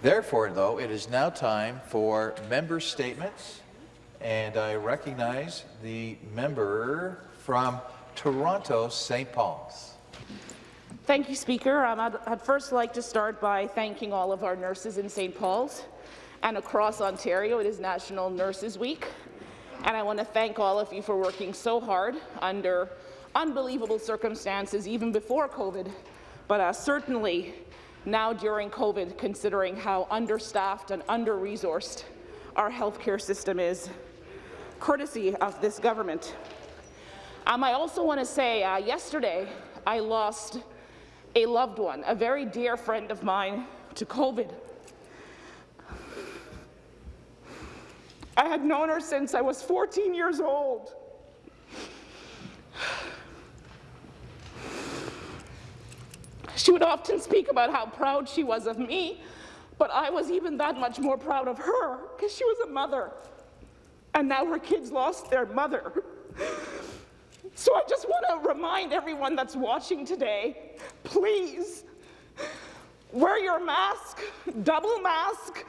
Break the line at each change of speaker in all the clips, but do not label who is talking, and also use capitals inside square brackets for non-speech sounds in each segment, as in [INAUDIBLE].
Therefore, though, it is now time for member statements, and I recognize the member from Toronto, St. Paul's.
Thank you, Speaker. Um, I'd, I'd first like to start by thanking all of our nurses in St. Paul's and across Ontario. It is National Nurses Week, and I want to thank all of you for working so hard under unbelievable circumstances even before COVID, but uh, certainly now during COVID, considering how understaffed and under-resourced our healthcare system is, courtesy of this government. Um, I also want to say, uh, yesterday I lost a loved one, a very dear friend of mine, to COVID. I had known her since I was 14 years old. She would often speak about how proud she was of me, but I was even that much more proud of her because she was a mother. And now her kids lost their mother. So I just want to remind everyone that's watching today, please, wear your mask, double mask,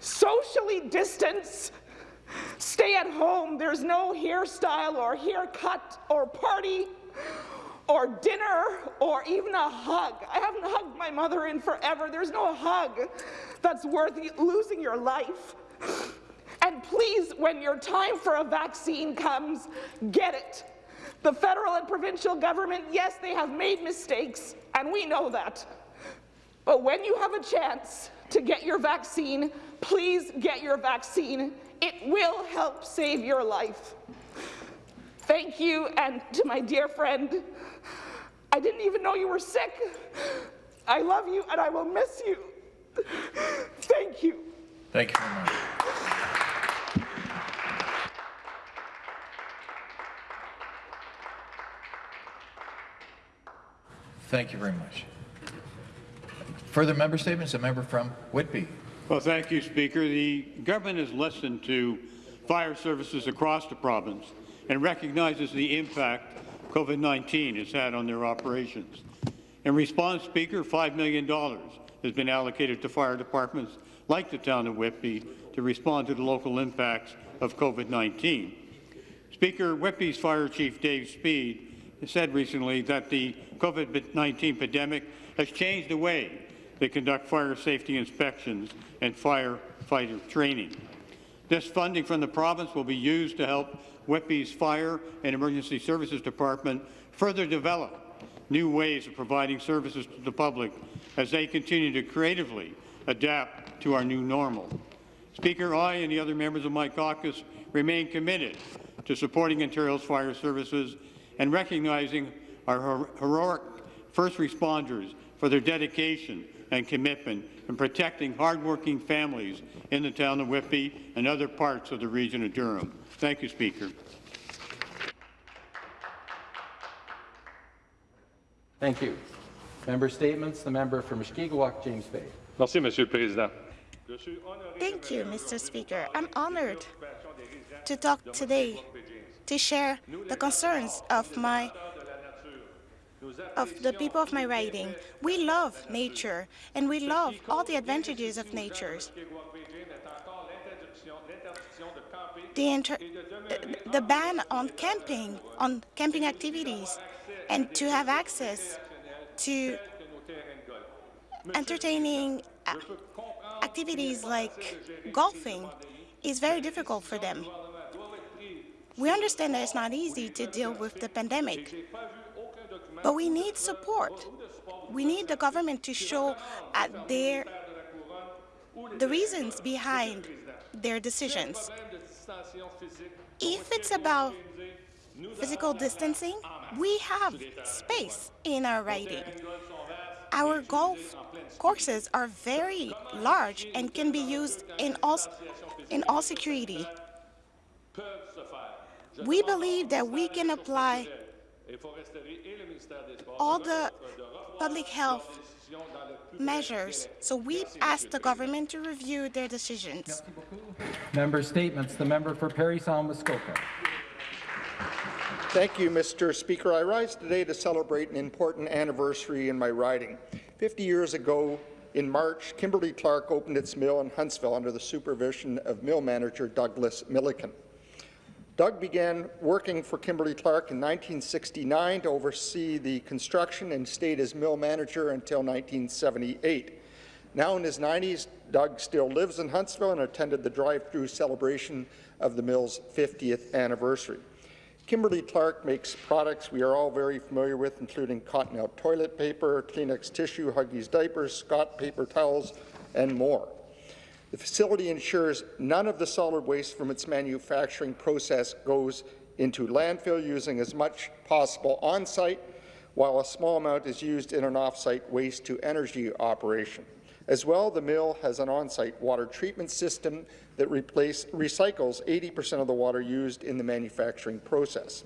socially distance, stay at home. There's no hairstyle or haircut or party or dinner or even a hug. I haven't hugged my mother in forever. There's no hug that's worth losing your life. And please, when your time for a vaccine comes, get it. The federal and provincial government, yes, they have made mistakes, and we know that. But when you have a chance to get your vaccine, please get your vaccine. It will help save your life. Thank you, and to my dear friend, I didn't even know you were sick. I love you and I will miss you. Thank you.
Thank you very much. Thank you very much. Further member statements? A member from Whitby.
Well, thank you, Speaker. The government has listened to fire services across the province and recognizes the impact COVID-19 has had on their operations. In response, Speaker, $5 million has been allocated to fire departments like the town of Whitby to respond to the local impacts of COVID-19. Speaker, Whitby's Fire Chief Dave Speed said recently that the COVID-19 pandemic has changed the way they conduct fire safety inspections and firefighter training. This funding from the province will be used to help Whitby's Fire and Emergency Services Department further develop new ways of providing services to the public as they continue to creatively adapt to our new normal. Speaker, I and the other members of my caucus remain committed to supporting Ontario's fire services and recognizing our heroic first responders for their dedication and commitment in protecting hardworking families in the town of Whitby and other parts of the region of Durham. Thank you, Speaker.
Thank you. Member statements. The member for Mushkegowuk, James Bay.
Merci, Monsieur le Président.
Thank you, Mr. Speaker. I'm honored to talk today to share the concerns of my of the people of my riding. We love nature, and we love all the advantages of nature the, the ban on camping, on camping activities, and to have access to entertaining activities like golfing is very difficult for them. We understand that it's not easy to deal with the pandemic, but we need support. We need the government to show uh, their, the reasons behind their decisions. If it's about physical distancing, we have space in our riding. Our golf courses are very large and can be used in all, in all security. We believe that we can apply all the public health measures. So we asked the government to review their decisions.
Member statements. The member for Parry Sound Muskoka.
Thank you, Mr. Speaker. I rise today to celebrate an important anniversary in my riding. 50 years ago,
in March, Kimberly Clark opened its mill in Huntsville under the supervision of mill manager Douglas Milliken. Doug began working for Kimberly Clark in 1969 to oversee the construction and stayed as mill manager until 1978. Now in his 90s, Doug still lives in Huntsville and attended the drive-through celebration of the mill's 50th anniversary. Kimberly Clark makes products we are all very familiar with, including Cottonelle toilet paper, Kleenex tissue, Huggies diapers, Scott paper towels, and more. The facility ensures none of the solid waste from its manufacturing process goes into landfill using as much possible on-site, while a small amount is used in an off-site waste-to-energy operation. As well, the mill has an on-site water treatment system that replace, recycles 80% of the water used in the manufacturing process.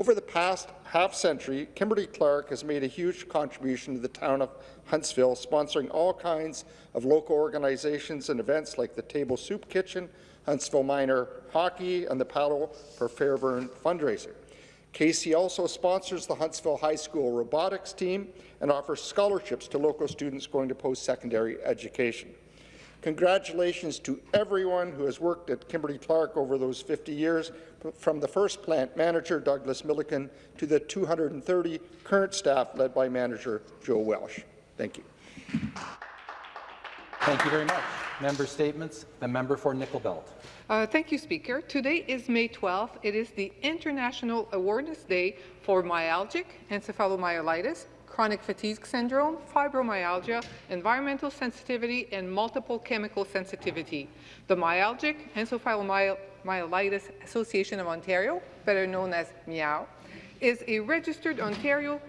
Over the past half century, Kimberly Clark has made a huge contribution to the town of Huntsville, sponsoring all kinds of local organizations and events like the Table Soup Kitchen, Huntsville Minor Hockey, and the Paddle for Fairvern fundraiser. KC also sponsors the Huntsville High School robotics team and offers scholarships to local students going to post-secondary education. Congratulations to everyone who has worked at Kimberly Clark over those 50 years, from the first plant manager, Douglas Milliken, to the 230 current staff led by manager Joe Welsh. Thank you.
Thank you very much. Member statements. The member for Nickel Belt.
Uh, thank you, Speaker. Today is May 12th. It is the International Awareness Day for myalgic encephalomyelitis, chronic fatigue syndrome, fibromyalgia, environmental sensitivity, and multiple chemical sensitivity. The Myalgic Encephalomyelitis Association of Ontario, better known as MEOW, is a registered Ontario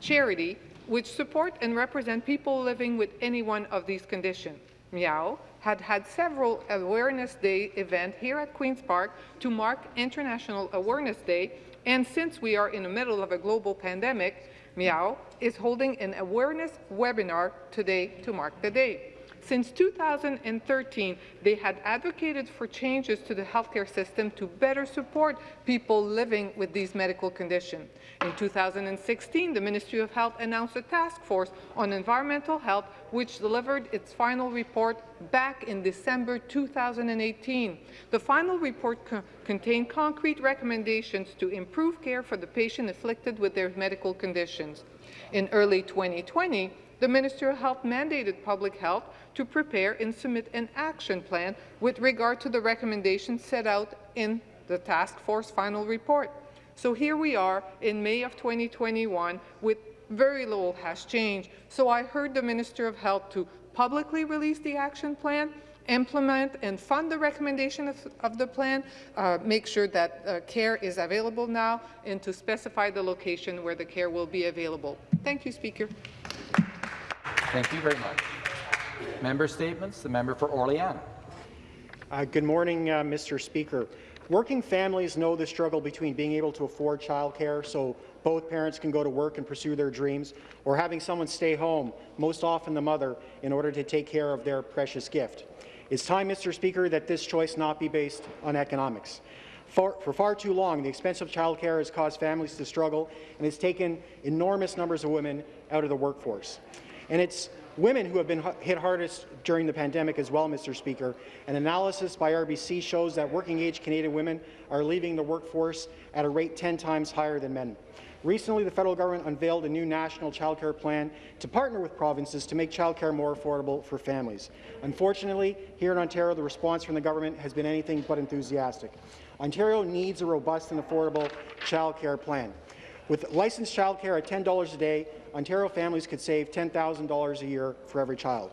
charity which support and represent people living with any one of these conditions. MEOW had had several Awareness Day events here at Queen's Park to mark International Awareness Day, and since we are in the middle of a global pandemic, MEOW is holding an awareness webinar today to mark the day. Since 2013, they had advocated for changes to the healthcare system to better support people living with these medical conditions. In 2016, the Ministry of Health announced a task force on environmental health, which delivered its final report back in December 2018. The final report co contained concrete recommendations to improve care for the patient afflicted with their medical conditions. In early 2020, the Minister of Health mandated Public Health to prepare and submit an action plan with regard to the recommendations set out in the task force final report. So here we are in May of 2021 with very little has changed. So I heard the Minister of Health to publicly release the action plan, implement and fund the recommendation of, of the plan, uh, make sure that uh, care is available now, and to specify the location where the care will be available. Thank you, Speaker.
Thank you very much. Member statements. The member for Orleans.
Uh, good morning, uh, Mr. Speaker. Working families know the struggle between being able to afford childcare so both parents can go to work and pursue their dreams, or having someone stay home, most often the mother, in order to take care of their precious gift. It's time, Mr. Speaker, that this choice not be based on economics. For, for, far too long, the expense of childcare has caused families to struggle and has taken enormous numbers of women out of the workforce. And it's women who have been hit hardest during the pandemic as well, Mr. Speaker. An analysis by RBC shows that working-age Canadian women are leaving the workforce at a rate 10 times higher than men. Recently, the federal government unveiled a new national childcare plan to partner with provinces to make childcare more affordable for families. Unfortunately, here in Ontario, the response from the government has been anything but enthusiastic. Ontario needs a robust and affordable childcare plan. With licensed childcare at $10 a day, Ontario families could save $10,000 a year for every child.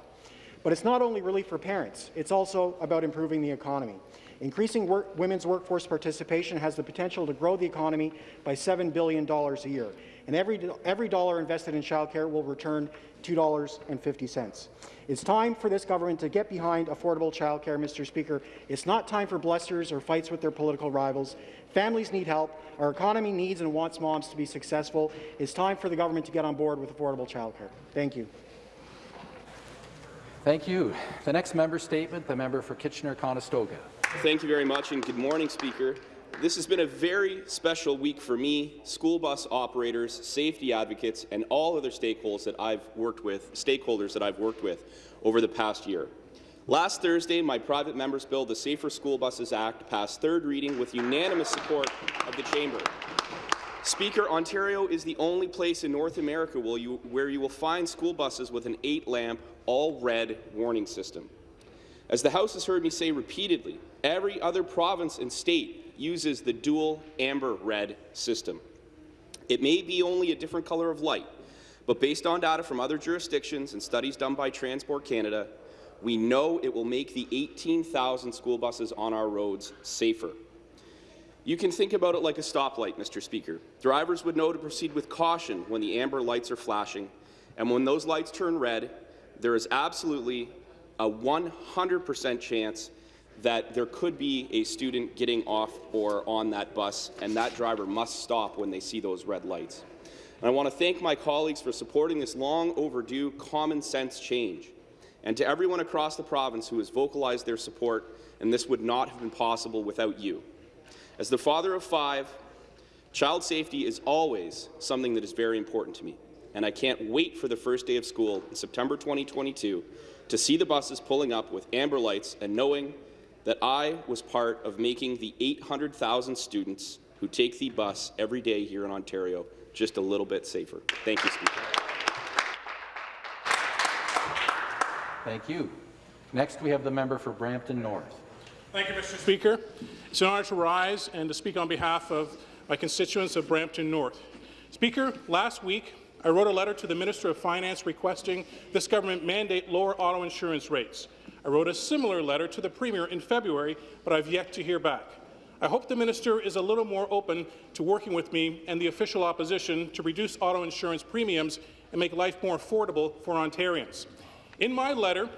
But it's not only relief for parents, it's also about improving the economy. Increasing work, women's workforce participation has the potential to grow the economy by $7 billion a year, and every, every dollar invested in childcare will return $2.50. It's time for this government to get behind affordable childcare, Mr. Speaker. It's not time for blusters or fights with their political rivals. Families need help. Our economy needs and wants moms to be successful. It's time for the government to get on board with affordable childcare. Thank you.
Thank you. The next member statement, the member for Kitchener-Conestoga.
Thank you very much, and good morning, Speaker. This has been a very special week for me, school bus operators, safety advocates, and all other stakeholders that I've worked with, stakeholders that I've worked with over the past year. Last Thursday, my private member's bill, the Safer School Buses Act, passed third reading with unanimous support of the chamber. Speaker, Ontario is the only place in North America where you, where you will find school buses with an eight-lamp, all-red warning system. As the House has heard me say repeatedly, every other province and state uses the dual amber-red system. It may be only a different colour of light, but based on data from other jurisdictions and studies done by Transport Canada, we know it will make the 18,000 school buses on our roads safer. You can think about it like a stoplight, Mr. Speaker. Drivers would know to proceed with caution when the amber lights are flashing, and when those lights turn red, there is absolutely a 100% chance that there could be a student getting off or on that bus, and that driver must stop when they see those red lights. And I want to thank my colleagues for supporting this long overdue common sense change, and to everyone across the province who has vocalized their support, and this would not have been possible without you. As the father of five, child safety is always something that is very important to me, and I can't wait for the first day of school in September 2022 to see the buses pulling up with amber lights and knowing that I was part of making the 800,000 students who take the bus every day here in Ontario just a little bit safer. Thank you, Speaker.
Thank you. Next, we have the member for Brampton North.
Thank you, Mr. Speaker. It's an honour to rise and to speak on behalf of my constituents of Brampton North. Speaker, last week I wrote a letter to the Minister of Finance requesting this government mandate lower auto insurance rates. I wrote a similar letter to the Premier in February, but I've yet to hear back. I hope the minister is a little more open to working with me and the official opposition to reduce auto insurance premiums and make life more affordable for Ontarians. In my letter,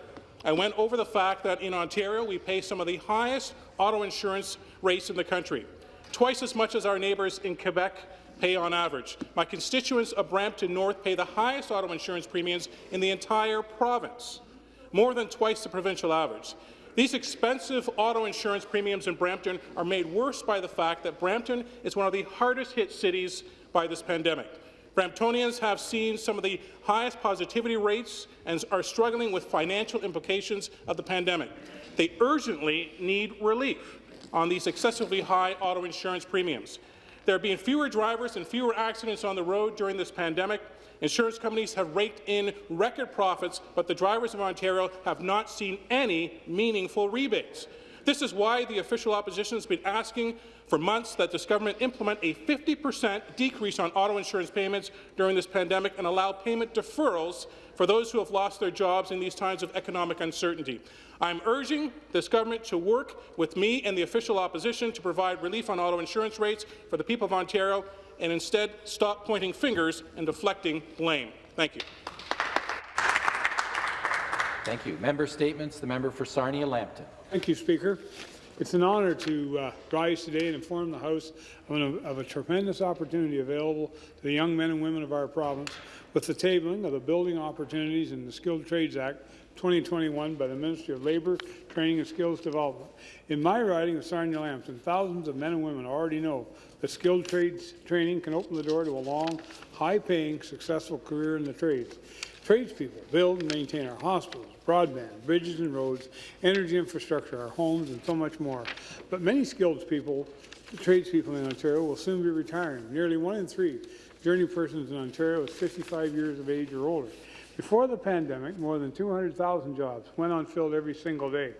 I went over the fact that in Ontario we pay some of the highest auto insurance rates in the country, twice as much as our neighbours in Quebec pay on average. My constituents of Brampton North pay the highest auto insurance premiums in the entire province, more than twice the provincial average. These expensive auto insurance premiums in Brampton are made worse by the fact that Brampton is one of the hardest hit cities by this pandemic. Bramptonians have seen some of the highest positivity rates and are struggling with financial implications of the pandemic. They urgently need relief on these excessively high auto insurance premiums. There have been fewer drivers and fewer accidents on the road during this pandemic. Insurance companies have raked in record profits, but the drivers of Ontario have not seen any meaningful rebates. This is why the official opposition has been asking for months that this government implement a 50% decrease on auto insurance payments during this pandemic and allow payment deferrals for those who have lost their jobs in these times of economic uncertainty. I'm urging this government to work with me and the official opposition to provide relief on auto insurance rates for the people of Ontario and instead stop pointing fingers and deflecting blame. Thank you.
Thank you. Member statements. The member for Sarnia-Lambton.
Thank you, Speaker. It's an honour to uh, rise today and inform the House of, an, of a tremendous opportunity available to the young men and women of our province with the tabling of the Building Opportunities in the Skilled Trades Act 2021 by the Ministry of Labour, Training and Skills Development. In my riding of Sarnia-Lambton, thousands of men and women already know that skilled trades training can open the door to a long, high-paying, successful career in the trades. Tradespeople build and maintain our hospitals, broadband, bridges and roads, energy infrastructure, our homes, and so much more. But many skilled people, tradespeople in Ontario, will soon be retiring. Nearly one in three journey persons in Ontario is 55 years of age or older. Before the pandemic, more than 200,000 jobs went unfilled every single day.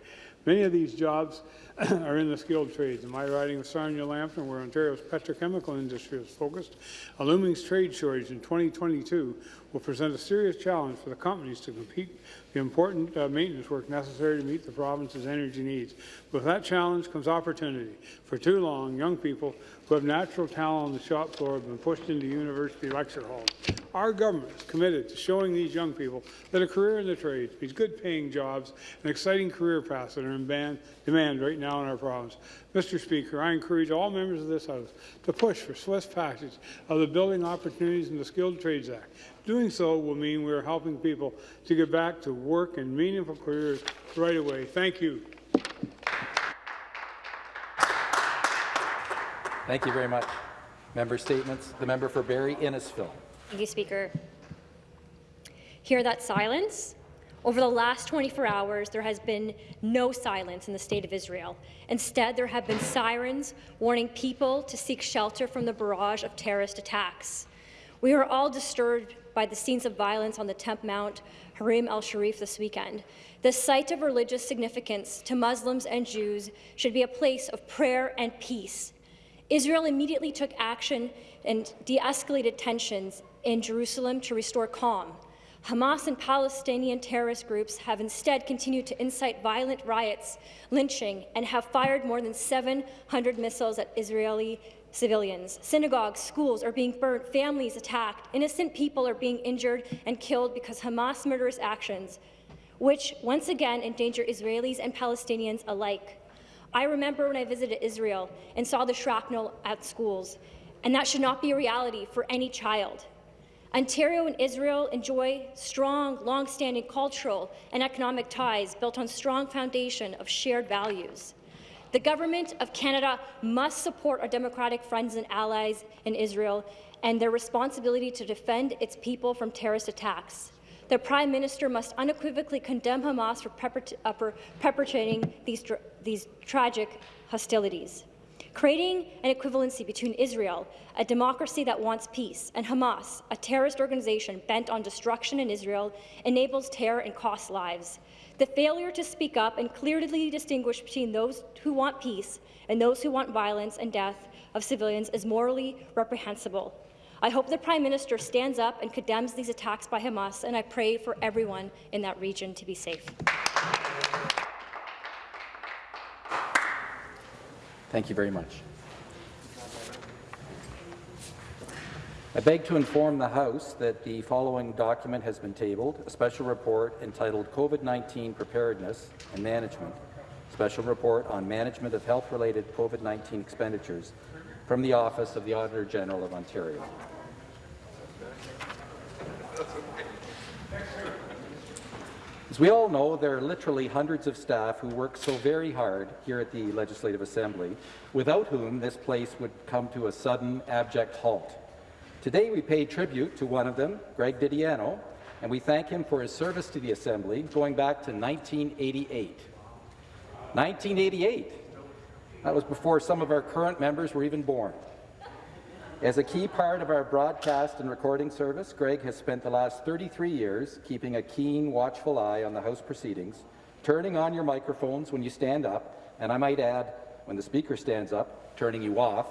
Many of these jobs [CLEARS THROAT] are in the skilled trades. In my riding of Sarnia-Lambton, where Ontario's petrochemical industry is focused, a looming trade shortage in 2022 will present a serious challenge for the companies to compete the important uh, maintenance work necessary to meet the province's energy needs. With that challenge comes opportunity. For too long, young people who have natural talent on the shop floor have been pushed into university lecture halls. Our government is committed to showing these young people that a career in the trades means good-paying jobs and exciting career paths that are in demand right now in our province. Mr. Speaker, I encourage all members of this House to push for swift passage of the Building Opportunities in the Skilled Trades Act. Doing so will mean we are helping people to get back to work and meaningful careers right away. Thank you.
Thank you very much. Member statements. The member for Barrie Innisfil.
Thank you, Speaker. Hear that silence? Over the last 24 hours, there has been no silence in the state of Israel. Instead, there have been sirens warning people to seek shelter from the barrage of terrorist attacks. We are all disturbed by the scenes of violence on the Temple Mount Haram al-Sharif this weekend. The site of religious significance to Muslims and Jews should be a place of prayer and peace. Israel immediately took action and de-escalated tensions in Jerusalem to restore calm. Hamas and Palestinian terrorist groups have instead continued to incite violent riots, lynching, and have fired more than 700 missiles at Israeli civilians. Synagogues, schools are being burnt, families attacked, innocent people are being injured and killed because Hamas murderous actions, which once again endanger Israelis and Palestinians alike. I remember when I visited Israel and saw the shrapnel at schools, and that should not be a reality for any child. Ontario and Israel enjoy strong, long-standing cultural and economic ties built on strong foundation of shared values. The Government of Canada must support our democratic friends and allies in Israel and their responsibility to defend its people from terrorist attacks. The Prime Minister must unequivocally condemn Hamas for uh, perpetrating these, tra these tragic hostilities. Creating an equivalency between Israel, a democracy that wants peace, and Hamas, a terrorist organization bent on destruction in Israel, enables terror and costs lives. The failure to speak up and clearly distinguish between those who want peace and those who want violence and death of civilians is morally reprehensible. I hope the Prime Minister stands up and condemns these attacks by Hamas, and I pray for everyone in that region to be safe.
Thank you very much. I beg to inform the House that the following document has been tabled, a special report entitled COVID-19 Preparedness and Management, special report on management of health-related COVID-19 expenditures from the Office of the Auditor General of Ontario. As we all know, there are literally hundreds of staff who work so very hard here at the Legislative Assembly, without whom this place would come to a sudden, abject halt. Today we pay tribute to one of them, Greg Didiano, and we thank him for his service to the Assembly going back to 1988. 1988! That was before some of our current members were even born. As a key part of our broadcast and recording service, Greg has spent the last 33 years keeping a keen, watchful eye on the House proceedings, turning on your microphones when you stand up, and I might add, when the Speaker stands up, turning you off,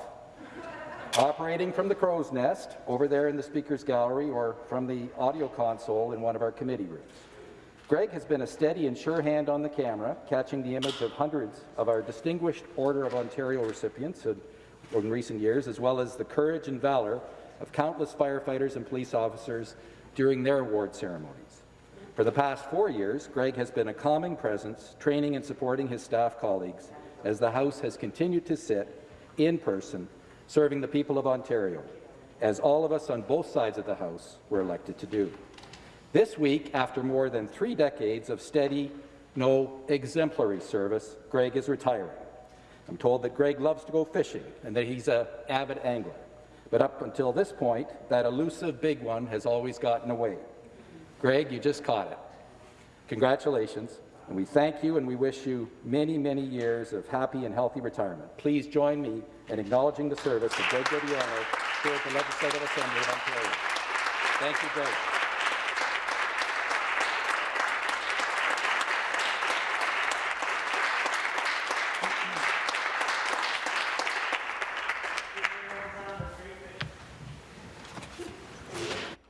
operating from the crow's nest over there in the Speaker's gallery or from the audio console in one of our committee rooms. Greg has been a steady and sure hand on the camera, catching the image of hundreds of our distinguished Order of Ontario recipients in recent years, as well as the courage and valour of countless firefighters and police officers during their award ceremonies. For the past four years, Greg has been a calming presence, training and supporting his staff colleagues as the House has continued to sit in person, serving the people of Ontario, as all of us on both sides of the House were elected to do. This week, after more than three decades of steady, no exemplary service, Greg is retiring. I'm told that Greg loves to go fishing and that he's an avid angler. But up until this point, that elusive big one has always gotten away. Greg, you just caught it. Congratulations, and we thank you and we wish you many, many years of happy and healthy retirement. Please join me in acknowledging the service of Greg Didiano here at the Legislative Assembly of Ontario. Thank you, Greg.